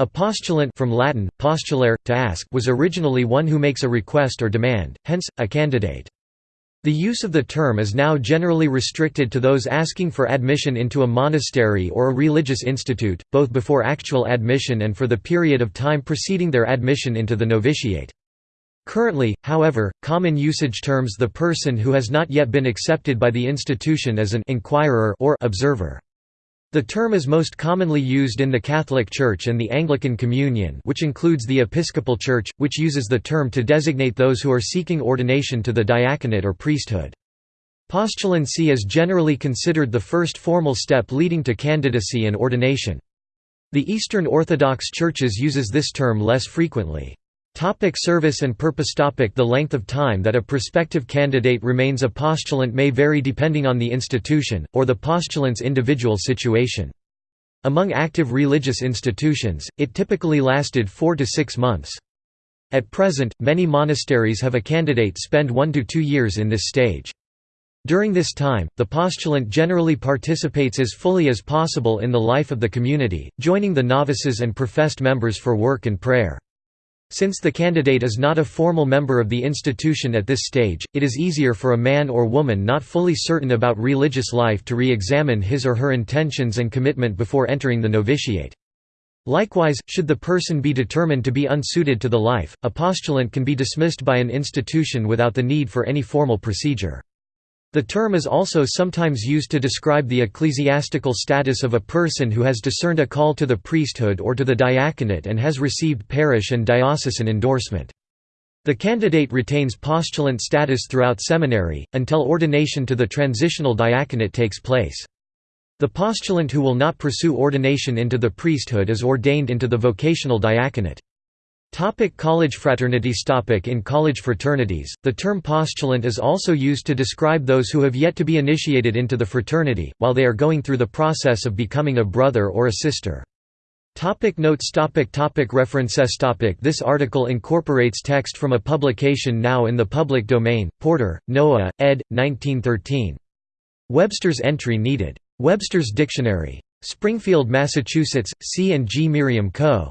A postulant from Latin, postulare, to ask was originally one who makes a request or demand, hence, a candidate. The use of the term is now generally restricted to those asking for admission into a monastery or a religious institute, both before actual admission and for the period of time preceding their admission into the novitiate. Currently, however, common usage terms the person who has not yet been accepted by the institution as an inquirer or observer. The term is most commonly used in the Catholic Church and the Anglican Communion which includes the Episcopal Church, which uses the term to designate those who are seeking ordination to the diaconate or priesthood. Postulancy is generally considered the first formal step leading to candidacy and ordination. The Eastern Orthodox Churches uses this term less frequently. Topic service and purpose topic The length of time that a prospective candidate remains a postulant may vary depending on the institution, or the postulant's individual situation. Among active religious institutions, it typically lasted four to six months. At present, many monasteries have a candidate spend one to two years in this stage. During this time, the postulant generally participates as fully as possible in the life of the community, joining the novices and professed members for work and prayer. Since the candidate is not a formal member of the institution at this stage, it is easier for a man or woman not fully certain about religious life to re-examine his or her intentions and commitment before entering the novitiate. Likewise, should the person be determined to be unsuited to the life, a postulant can be dismissed by an institution without the need for any formal procedure. The term is also sometimes used to describe the ecclesiastical status of a person who has discerned a call to the priesthood or to the diaconate and has received parish and diocesan endorsement. The candidate retains postulant status throughout seminary, until ordination to the transitional diaconate takes place. The postulant who will not pursue ordination into the priesthood is ordained into the vocational diaconate. Topic college fraternities topic In college fraternities, the term postulant is also used to describe those who have yet to be initiated into the fraternity, while they are going through the process of becoming a brother or a sister. Topic notes topic topic References topic This article incorporates text from a publication now in the public domain, Porter, Noah, ed. 1913. Webster's entry needed. Webster's Dictionary. Springfield, Massachusetts, C. and G. Merriam Co.